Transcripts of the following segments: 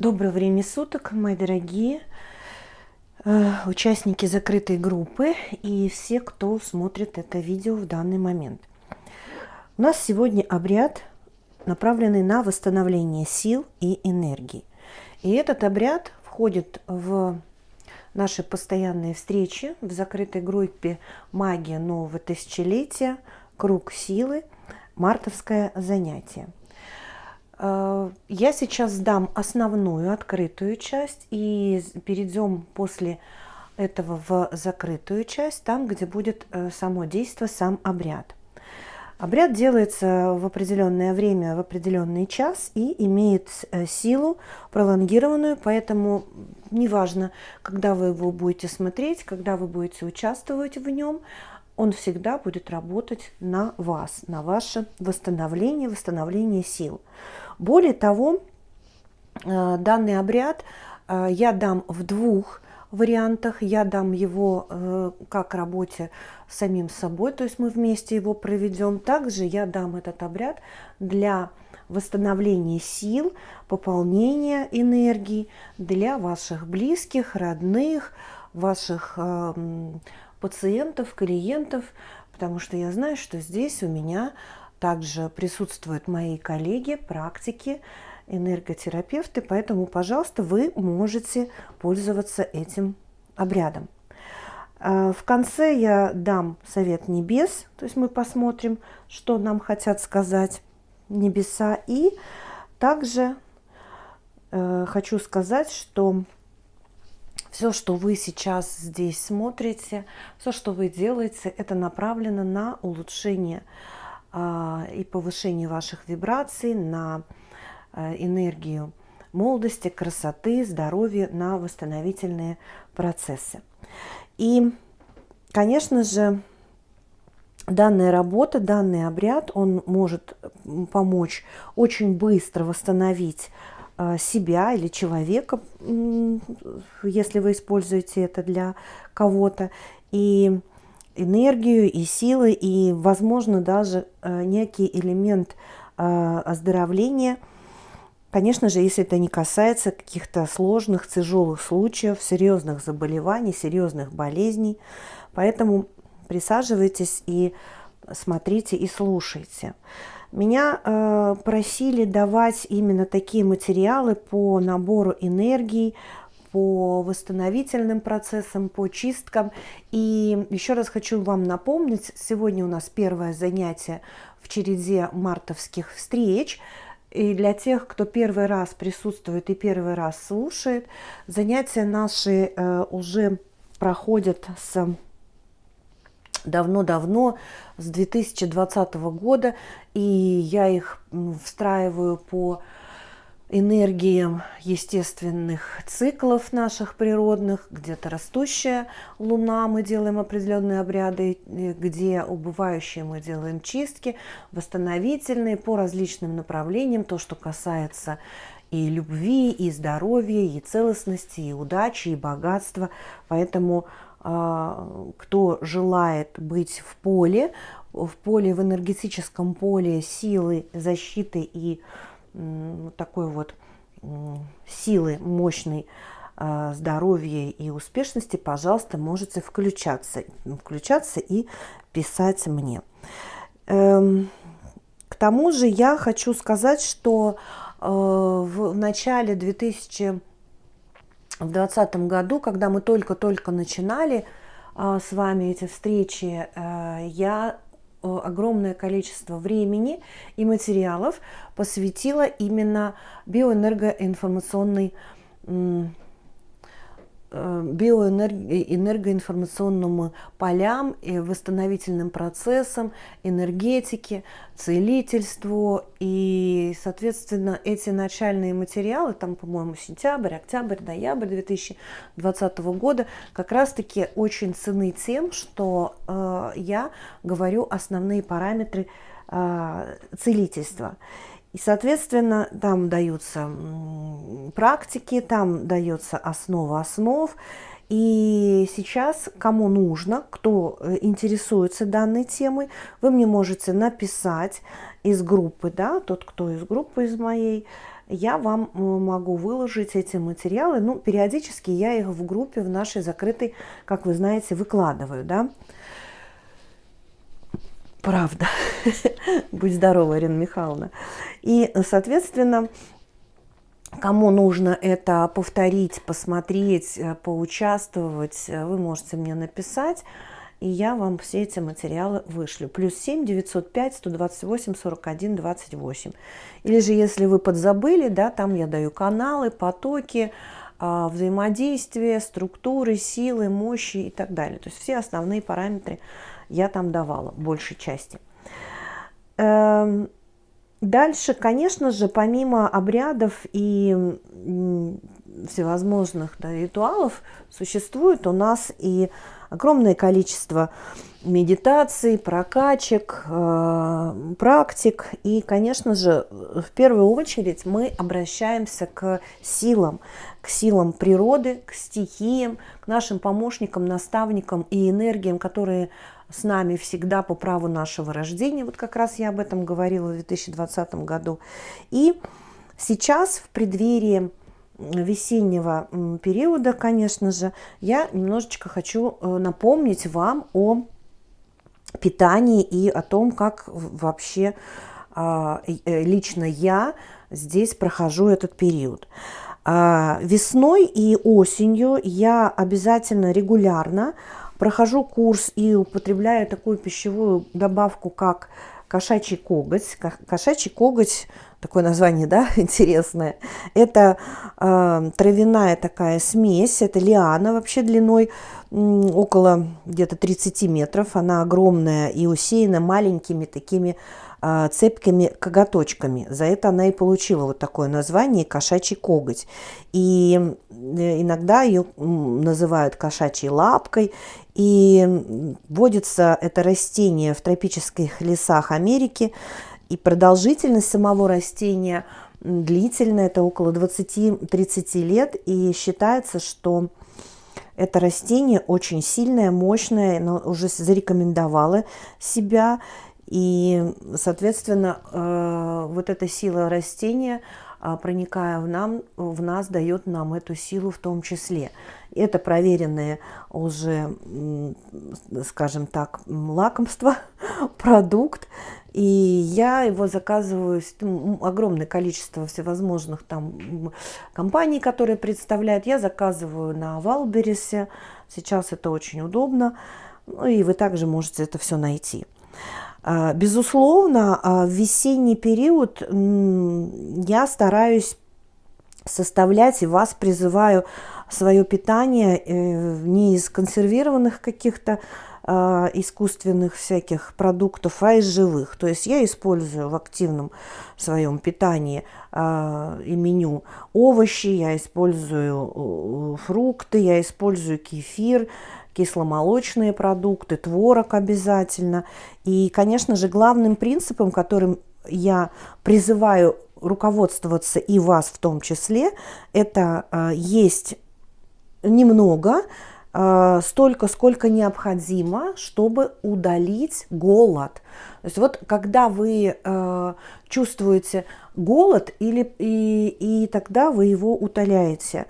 Доброго времени суток, мои дорогие э, участники закрытой группы и все, кто смотрит это видео в данный момент. У нас сегодня обряд, направленный на восстановление сил и энергии. И этот обряд входит в наши постоянные встречи в закрытой группе «Магия нового тысячелетия», «Круг силы», «Мартовское занятие». Э, я сейчас сдам основную открытую часть и перейдем после этого в закрытую часть, там, где будет э, само действие, сам обряд. Обряд делается в определенное время, в определенный час и имеет э, силу пролонгированную, поэтому неважно, когда вы его будете смотреть, когда вы будете участвовать в нем, он всегда будет работать на вас, на ваше восстановление, восстановление сил. Более того, э, данный обряд э, я дам в двух вариантах. Я дам его э, как работе самим собой, то есть мы вместе его проведем. Также я дам этот обряд для восстановления сил, пополнения энергии для ваших близких, родных, ваших пациентов, клиентов, потому что я знаю, что здесь у меня также присутствуют мои коллеги, практики, энерготерапевты, поэтому, пожалуйста, вы можете пользоваться этим обрядом. А, в конце я дам совет небес, то есть мы посмотрим, что нам хотят сказать небеса. И также э, хочу сказать, что все, что вы сейчас здесь смотрите, все, что вы делаете, это направлено на улучшение а, и повышение ваших вибраций, на э, энергию молодости, красоты, здоровья, на восстановительные процессы. И, конечно же, данная работа, данный обряд, он может помочь очень быстро восстановить э, себя или человека, если вы используете это для кого-то. И энергию и силы, и, возможно, даже э, некий элемент э, оздоровления. Конечно же, если это не касается каких-то сложных, тяжелых случаев, серьезных заболеваний, серьезных болезней. Поэтому присаживайтесь и смотрите и слушайте. Меня э, просили давать именно такие материалы по набору энергии, по восстановительным процессам, по чисткам. И еще раз хочу вам напомнить, сегодня у нас первое занятие в череде мартовских встреч. И для тех, кто первый раз присутствует и первый раз слушает, занятия наши э, уже проходят с давно-давно, с 2020 года, и я их встраиваю по энергиям естественных циклов наших природных, где-то растущая луна, мы делаем определенные обряды, где убывающие мы делаем чистки, восстановительные по различным направлениям, то, что касается и любви, и здоровья, и целостности, и удачи, и богатства. Поэтому а, кто желает быть в поле, в поле, в энергетическом поле силы, защиты и такой вот силы мощной а, здоровья и успешности, пожалуйста, можете включаться, включаться и писать мне. Эм, к тому же я хочу сказать, что э, в начале 2020 году, когда мы только-только начинали а, с вами эти встречи, э, я огромное количество времени и материалов посвятила именно биоэнергоинформационной Э, биоэнергоинформационным полям, и восстановительным процессам, энергетике, целительству. И, соответственно, эти начальные материалы, там, по-моему, сентябрь, октябрь, ноябрь 2020 года, как раз-таки очень ценны тем, что э, я говорю основные параметры э, целительства. И, соответственно, там даются практики, там дается основа основ. И сейчас, кому нужно, кто э, интересуется данной темой, вы мне можете написать из группы, да, тот, кто из группы из моей, я вам могу выложить эти материалы. Ну, периодически я их в группе в нашей закрытой, как вы знаете, выкладываю, да. Правда. Будь здорова, Ирина Михайловна. И, соответственно, Кому нужно это повторить, посмотреть, э, поучаствовать, э, вы можете мне написать, и я вам все эти материалы вышлю. Плюс 7 905 128 41 28. Или же, если вы подзабыли, да, там я даю каналы, потоки, а, взаимодействия, структуры, силы, мощи и так далее. То есть все основные параметры я там давала, большей части. Эм, Дальше, конечно же, помимо обрядов и всевозможных да, ритуалов, существует у нас и огромное количество медитаций, прокачек, э, практик. И, конечно же, в первую очередь мы обращаемся к силам, к силам природы, к стихиям, к нашим помощникам, наставникам и энергиям, которые с нами всегда по праву нашего рождения. Вот как раз я об этом говорила в 2020 году. И сейчас в преддверии весеннего периода, конечно же, я немножечко хочу э, напомнить вам о питании и о том, как вообще а, э, лично я здесь прохожу этот период. А, весной и осенью я обязательно регулярно прохожу курс и употребляю такую пищевую добавку, как кошачий коготь. Кошачий коготь, такое название, да, интересное. Это э, травяная такая смесь, это лиана вообще длиной около где-то 30 метров. Она огромная и усеяна маленькими такими цепкими коготочками. За это она и получила вот такое название кошачий коготь. И э, иногда ее называют кошачьей лапкой. И вводится это растение в тропических лесах Америки. И продолжительность самого растения длительная, это около 20-30 лет. И считается, что это растение очень сильное, мощное, но уже зарекомендовало себя. И, соответственно, э, вот эта сила растения, а, проникая в, нам, в нас, дает нам эту силу в том числе. Это проверенное уже, скажем так, лакомство, продукт. И я его заказываю, огромное количество всевозможных там компаний, которые представляют. Я заказываю на Валберисе. Сейчас это очень удобно. Ну, и вы также можете это все найти. А, безусловно, а, в весенний период я стараюсь составлять и вас призываю свое питание э, не из консервированных каких-то а, искусственных всяких продуктов, а из живых. То есть я использую в активном своем питании и меню овощи, я использую фрукты, я использую кефир, кисломолочные продукты, творог обязательно. И, конечно же, главным принципом, которым я призываю руководствоваться и вас в том числе, это э, есть немного, э, столько, сколько необходимо, чтобы удалить голод. То есть вот когда вы э, чувствуете голод, или, и, и тогда вы его утоляете.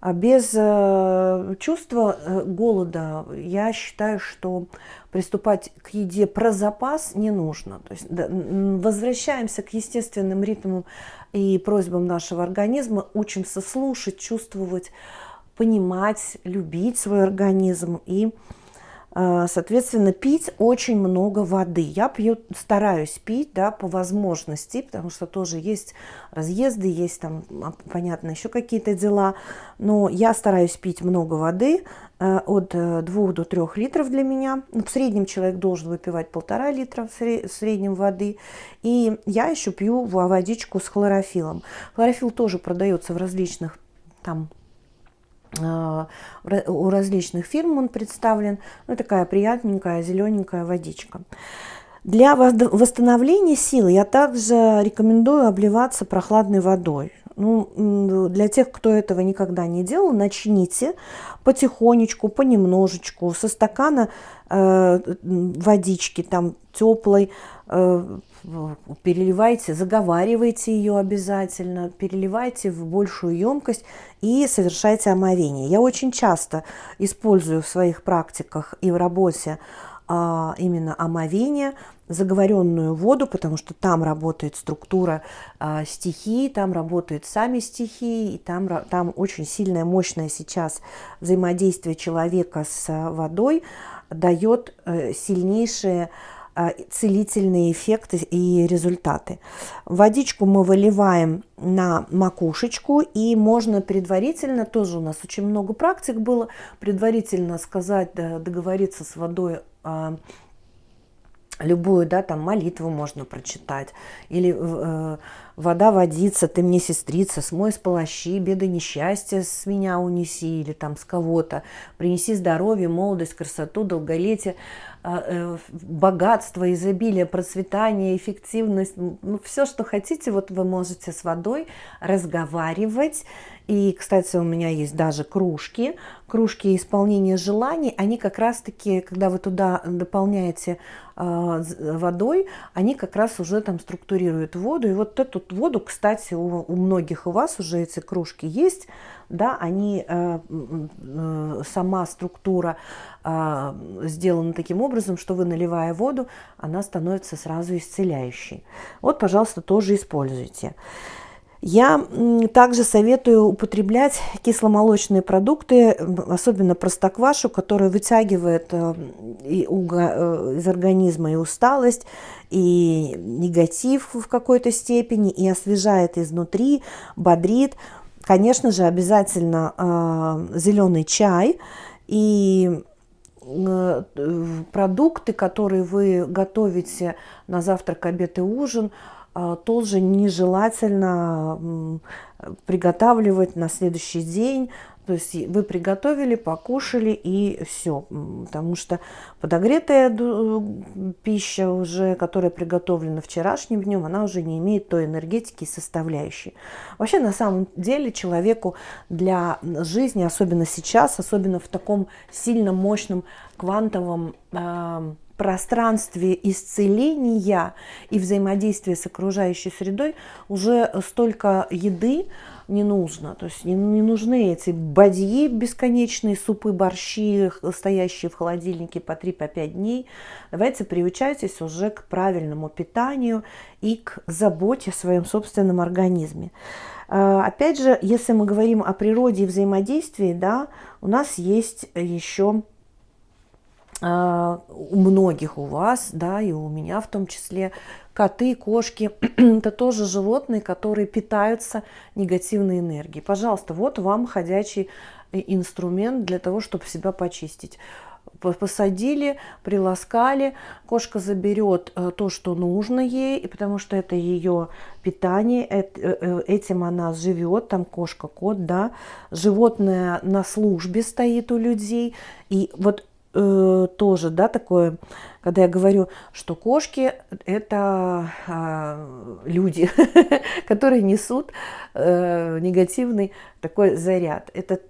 А без э, чувства э, голода я считаю, что приступать к еде про запас не нужно. То есть возвращаемся к естественным ритмам и просьбам нашего организма, учимся слушать, чувствовать, понимать, любить свой организм и а, соответственно, пить очень много воды. Я пью, стараюсь пить, да, по возможности, потому что тоже есть разъезды, есть там, а, понятно, еще какие-то дела. Но я стараюсь пить много воды, э, от 2 э, до 3 литров для меня. Ну, в среднем человек должен выпивать полтора литра в среднем воды. И я еще пью водичку с хлорофилом. Хлорофилл тоже продается в различных там а, у различных фирм он представлен. Ну, такая приятненькая зелененькая водичка. Для восстановления сил я также рекомендую обливаться прохладной водой. Ну, для тех, кто этого никогда не делал, начните потихонечку, понемножечку, со стакана э, водички там теплой, переливайте, заговаривайте ее обязательно, переливайте в большую емкость и совершайте омовение. Я очень часто использую в своих практиках и в работе а, именно омовение, заговоренную воду, потому что там работает структура а, стихий, там работают сами стихии, и там, там очень сильное, мощное сейчас взаимодействие человека с водой дает э, сильнейшие а, целительные эффекты и результаты. Водичку мы выливаем на макушечку, и можно предварительно, тоже у нас очень много практик было, предварительно сказать, договориться с водой а, любую, да, там молитву можно прочитать, или э, вода водится, ты мне сестрица, смой с полощи, беды, несчастья с меня унеси, или там с кого-то, принеси здоровье, молодость, красоту, долголетие, а, богатство, изобилие, процветание, эффективность, ну, все, что хотите, вот вы можете с водой разговаривать. И, кстати, у меня есть даже кружки, кружки исполнения желаний, они как раз-таки, когда вы туда дополняете э, водой, они как раз уже там структурируют воду. И вот эту воду, кстати, у, у многих у вас уже эти кружки есть, да, они, э, э, сама структура э, сделана таким образом, что вы, наливая воду, она становится сразу исцеляющей. Вот, пожалуйста, тоже используйте. Я также советую употреблять кисломолочные продукты, особенно простоквашу, которая вытягивает из организма и усталость, и негатив в какой-то степени, и освежает изнутри, бодрит. Конечно же, обязательно э, зеленый чай и э, продукты, которые вы готовите на завтрак, обед и ужин, э, тоже нежелательно приготавливать на следующий день, то есть вы приготовили, покушали и все. Потому что подогретая пища уже, которая приготовлена вчерашним днем, она уже не имеет той энергетики и составляющей. Вообще, на самом деле, человеку для жизни, особенно сейчас, особенно в таком сильно мощном квантовом э, пространстве исцеления и взаимодействия с окружающей средой уже столько еды, не нужно. То есть не, не нужны эти бадьи бесконечные, супы, борщи, стоящие в холодильнике по 3-5 по дней. Давайте приучайтесь уже к правильному питанию и к заботе о своем собственном организме. А, опять же, если мы говорим о природе и взаимодействии, да, у нас есть еще у многих у вас, да, и у меня в том числе, коты, кошки, это тоже животные, которые питаются негативной энергией. Пожалуйста, вот вам ходячий э, инструмент для того, чтобы себя почистить. Посадили, приласкали, кошка заберет э, то, что нужно ей, потому что это ее питание, э, этим она живет, там кошка, кот, да, животное на службе стоит у людей, и вот э, тоже, да, такое, когда я говорю, что кошки это э, люди, которые несут э, негативный такой заряд. Это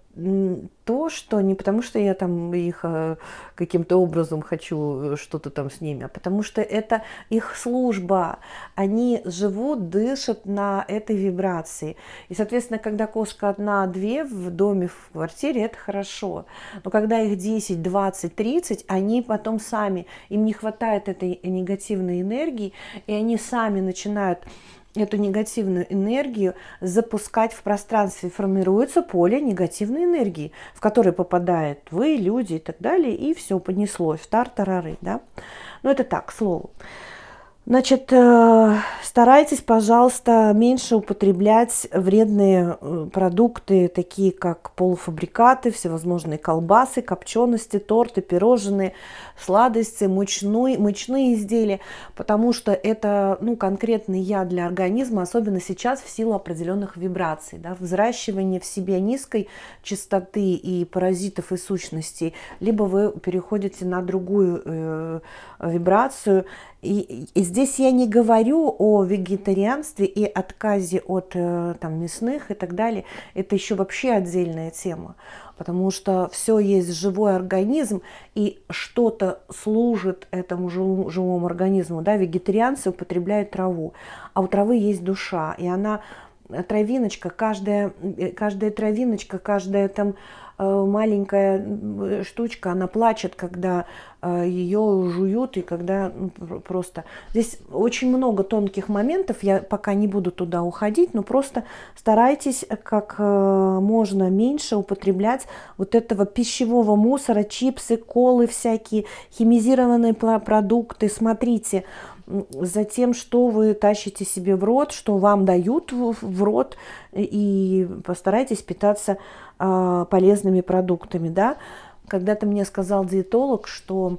то, что не потому, что я там их э, каким-то образом хочу э, что-то там с ними, а потому что это их служба. Они живут, дышат на этой вибрации. И, соответственно, когда кошка одна-две в доме, в квартире, это хорошо. Но когда их 10, 20, 30, они потом сами, им не хватает этой негативной энергии, и они сами начинают эту негативную энергию запускать в пространстве. Формируется поле негативной энергии, в которое попадают вы, люди и так далее, и все понеслось. Тартарары, да? Но это так, к слову. Значит, э, старайтесь, пожалуйста, меньше употреблять вредные э, продукты, такие как полуфабрикаты, всевозможные колбасы, копчености, торты, пирожные, сладости, мучные, мучные изделия, потому что это ну, конкретный яд для организма, особенно сейчас в силу определенных вибраций. Да, взращивание в себе низкой частоты и паразитов и сущностей, либо вы переходите на другую э, вибрацию, И, и здесь я не говорю о вегетарианстве и отказе от э, там, мясных и так далее. Это еще вообще отдельная тема, потому что все есть живой организм, и что-то служит этому живому, живому организму. Да? Вегетарианцы употребляют траву, а у травы есть душа, и она травиночка, каждая, э, каждая травиночка, каждая там Э, маленькая штучка, она плачет, когда э, ее жуют и когда ну, просто... Здесь очень много тонких моментов, я пока не буду туда уходить, но просто старайтесь как э, можно меньше употреблять вот этого пищевого мусора, чипсы, колы всякие, химизированные продукты. Смотрите, за тем, что вы тащите себе в рот, что вам дают в рот, и постарайтесь питаться а, полезными продуктами, да. Когда-то мне сказал диетолог, что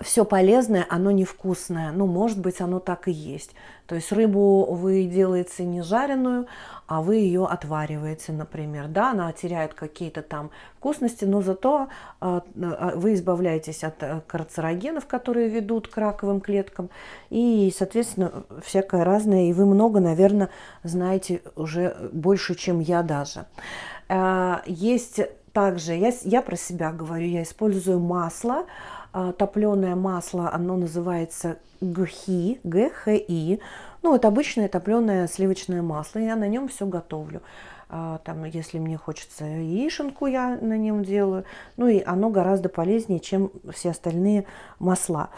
все полезное, оно невкусное. Ну, может быть, оно так и есть. То есть рыбу вы делаете не жареную, а вы ее отвариваете, например. Да, она теряет какие-то там вкусности, но зато э, вы избавляетесь от э, карцерогенов, которые ведут к раковым клеткам. И, соответственно, всякое разное. И вы много, наверное, знаете уже больше, чем я даже. Э, есть также, я, я про себя говорю, я использую масло, э, топленое масло, оно называется ГХИ, ГХИ. Ну, это обычное топленое сливочное масло, я на нем все готовлю. Э, там, если мне хочется яишенку, я на нем делаю. Ну и оно гораздо полезнее, чем все остальные масла.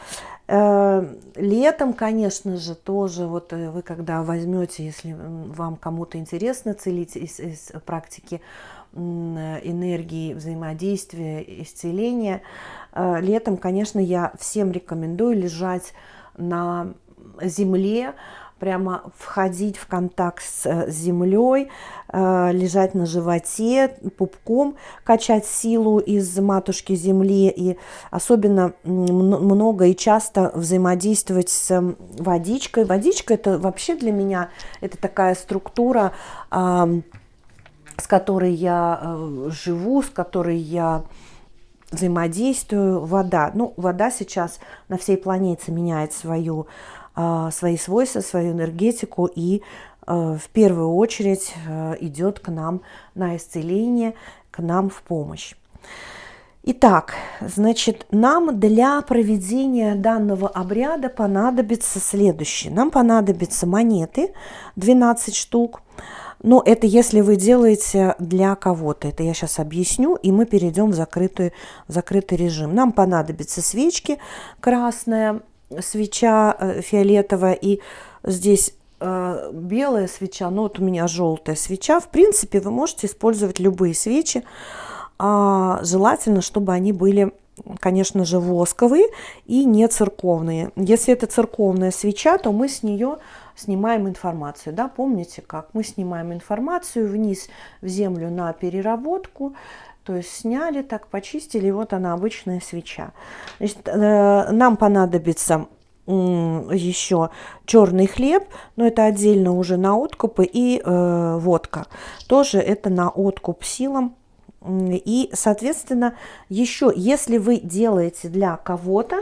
Летом, конечно же, тоже вот вы когда возьмете, если вам кому-то интересно целить из, из практики энергии взаимодействия, исцеления, летом, конечно, я всем рекомендую лежать на земле, прямо входить в контакт с э, землей, э, лежать на животе, пупком, качать силу из матушки земли и особенно много и часто взаимодействовать с водичкой. Водичка это вообще для меня это такая структура, с которой я э, живу, с которой я взаимодействую. Вода. Ну, вода сейчас на всей планете меняет свою а, свои свойства, свою энергетику и а, в первую очередь идет к нам на исцеление, к нам в помощь. Итак, значит, нам для проведения данного обряда понадобится следующее. Нам понадобятся монеты, 12 штук. Но это если вы делаете для кого-то. Это я сейчас объясню, и мы перейдем в закрытый, в закрытый режим. Нам понадобятся свечки красная, свеча э, фиолетовая и здесь э, белая свеча, ну вот у меня желтая свеча. В принципе, вы можете использовать любые свечи. А, желательно, чтобы они были, конечно же, восковые и не церковные. Если это церковная свеча, то мы с нее снимаем информацию. Да? Помните, как мы снимаем информацию вниз в землю на переработку, то есть сняли, так почистили, и вот она обычная свеча. Значит, э, нам понадобится еще черный хлеб, но это отдельно уже на откупы, и э, водка. Тоже это на откуп силам. И, соответственно, еще, если вы делаете для кого-то,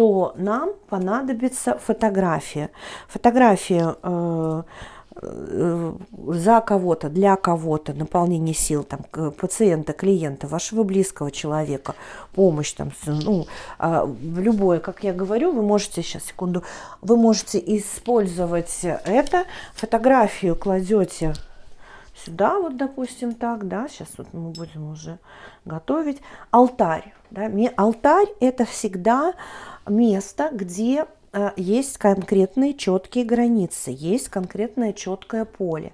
то нам понадобится фотография. Фотография э, Э, за кого-то, для кого-то, наполнение сил там, пациента, клиента, вашего близкого человека, помощь, там, ну, а, любое, как я говорю, вы можете, сейчас, секунду, вы можете использовать это, фотографию кладете сюда, вот, допустим, так, да, сейчас вот мы будем уже готовить, алтарь, да, алтарь это всегда место, где Э, есть конкретные четкие границы, есть конкретное четкое поле.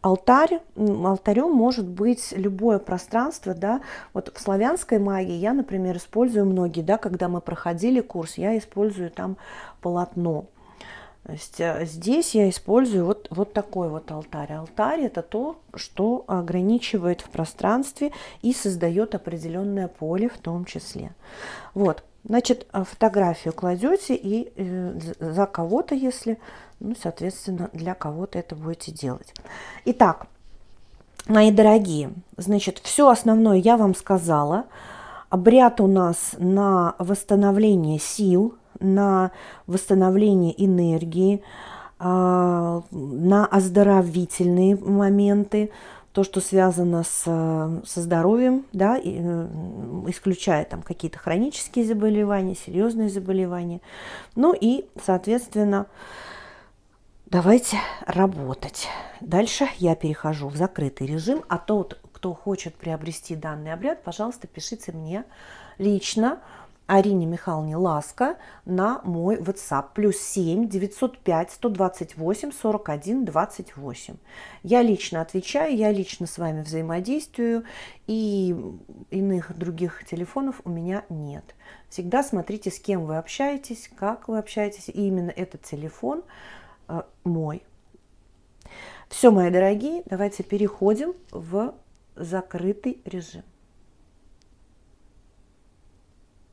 Алтарь, алтарем может быть любое пространство, да, вот в славянской магии я, например, использую многие, да, когда мы проходили курс, я использую там полотно. Здесь я использую вот, вот такой вот алтарь. Алтарь это то, что ограничивает в пространстве и создает определенное поле в том числе. Вот, Значит, э, фотографию кладете и э, за кого-то, если, ну, соответственно, для кого-то это будете делать. Итак, мои дорогие, значит, все основное я вам сказала. Обряд у нас на восстановление сил, на восстановление энергии, а, на оздоровительные моменты, то, что связано с, со здоровьем, да, и, э, исключая там какие-то хронические заболевания, серьезные заболевания. Ну и, соответственно, давайте работать. Дальше я перехожу в закрытый режим, а тот, кто хочет приобрести данный обряд, пожалуйста, пишите мне лично Арине Михайловне Ласка на мой WhatsApp. Плюс 7 905 128 41 28. Я лично отвечаю, я лично с вами взаимодействую, и иных других телефонов у меня нет. Всегда смотрите, с кем вы общаетесь, как вы общаетесь, и именно этот телефон э, мой. Все, мои дорогие, давайте переходим в закрытый режим.